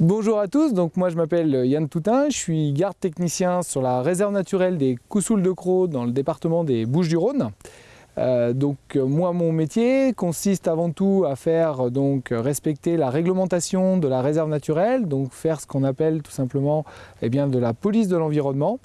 Bonjour à tous, donc moi je m'appelle Yann Toutin, je suis garde technicien sur la réserve naturelle des Coussouls de Croix dans le département des Bouches-du-Rhône. Euh, donc euh, moi mon métier consiste avant tout à faire donc respecter la réglementation de la réserve naturelle, donc faire ce qu'on appelle tout simplement eh bien, de la police de l'environnement.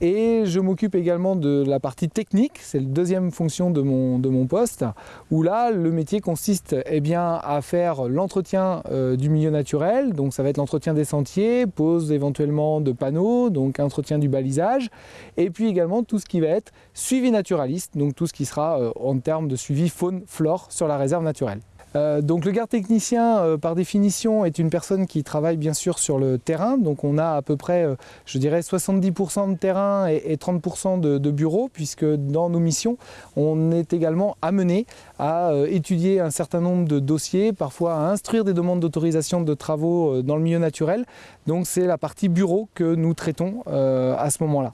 Et je m'occupe également de la partie technique, c'est la deuxième fonction de mon, de mon poste, où là le métier consiste eh bien, à faire l'entretien euh, du milieu naturel, donc ça va être l'entretien des sentiers, pose éventuellement de panneaux, donc entretien du balisage, et puis également tout ce qui va être suivi naturaliste, donc tout ce qui sera euh, en termes de suivi faune-flore sur la réserve naturelle. Euh, donc le garde technicien, euh, par définition, est une personne qui travaille bien sûr sur le terrain. Donc on a à peu près, je dirais, 70% de terrain et, 30% de, de, bureaux, puisque dans nos missions, on est également amené à étudier un certain nombre de dossiers, parfois à instruire des demandes d'autorisation de travaux dans le milieu naturel. Donc c'est la partie bureau que nous traitons à ce moment-là.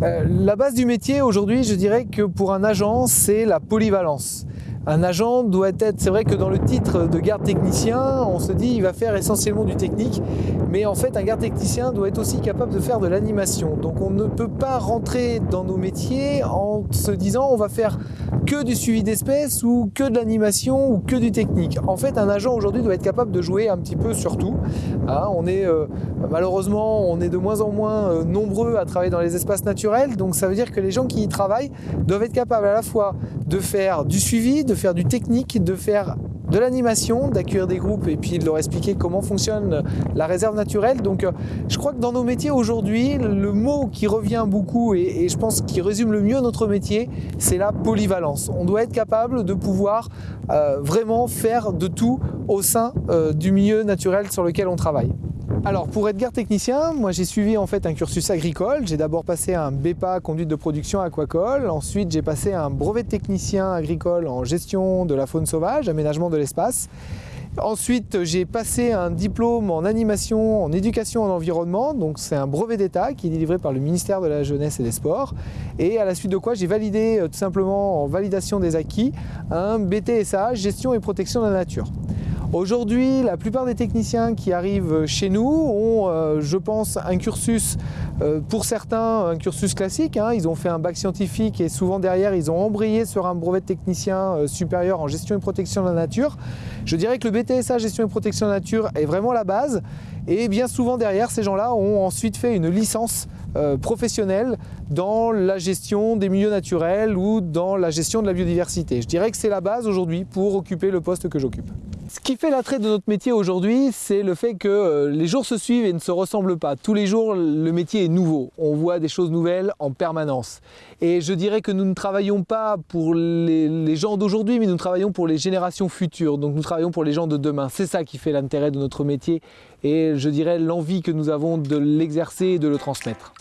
la base du métier aujourd'hui, je dirais que pour un agent, c'est la polyvalence. Un agent doit être, c'est vrai que dans le titre de garde technicien, on se dit il va faire essentiellement du technique, mais en fait un garde technicien doit être aussi capable de faire de l'animation. Donc on ne peut pas rentrer dans nos métiers en se disant on va faire que du suivi d'espèces ou que de l'animation ou que du technique. En fait un agent aujourd'hui doit être capable de jouer un petit peu sur tout. Hein, on est euh, malheureusement on est de moins en moins euh, nombreux à travailler dans les espaces naturels, donc ça veut dire que les gens qui y travaillent doivent être capables à la fois de faire du suivi, faire du technique, de faire de l'animation, d'accueillir des groupes et puis de leur expliquer comment fonctionne la réserve naturelle. Donc euh, je crois que dans nos métiers aujourd'hui, le mot qui revient beaucoup et, je pense qui résume le mieux notre métier, c'est la polyvalence. On doit être capable de pouvoir euh, vraiment faire de tout au sein euh, du milieu naturel sur lequel on travaille. Alors pour garde technicien, moi j'ai suivi en fait un cursus agricole. J'ai d'abord passé un BEPA conduite de production aquacole, ensuite j'ai passé un brevet de technicien agricole en gestion de la faune sauvage, aménagement de l'espace. Ensuite, j'ai passé un diplôme en animation, en éducation en environnement, donc c'est un brevet d'État qui est délivré par le ministère de la Jeunesse et des Sports. Et à la suite de quoi, j'ai validé euh, tout simplement en validation des acquis un BTSA, gestion et protection de la nature. Aujourd'hui, la plupart des techniciens qui arrivent chez nous ont, euh, je pense, un cursus, euh, pour certains, un cursus classique. Hein. Ils ont fait un bac scientifique et souvent derrière, ils ont embrayé sur un brevet de technicien euh, supérieur en gestion et protection de la nature. Je dirais que le BTSA gestion et protection de la nature est vraiment la base. Et bien souvent derrière, ces gens-là ont ensuite fait une licence professionnelle dans la gestion des milieux naturels ou dans la gestion de la biodiversité. Je dirais que c'est la base aujourd'hui pour occuper le poste que j'occupe. Ce qui fait l'attrait de notre métier aujourd'hui, c'est le fait que euh, les jours se suivent et ne se ressemblent pas. Tous les jours, le métier est nouveau. On voit des choses nouvelles en permanence. Et je dirais que nous ne travaillons pas pour les, gens d'aujourd'hui, mais nous travaillons pour les générations futures. Donc nous travaillons pour les gens de demain. C'est ça qui fait l'intérêt de notre métier et je dirais l'envie que nous avons de l'exercer et de le transmettre.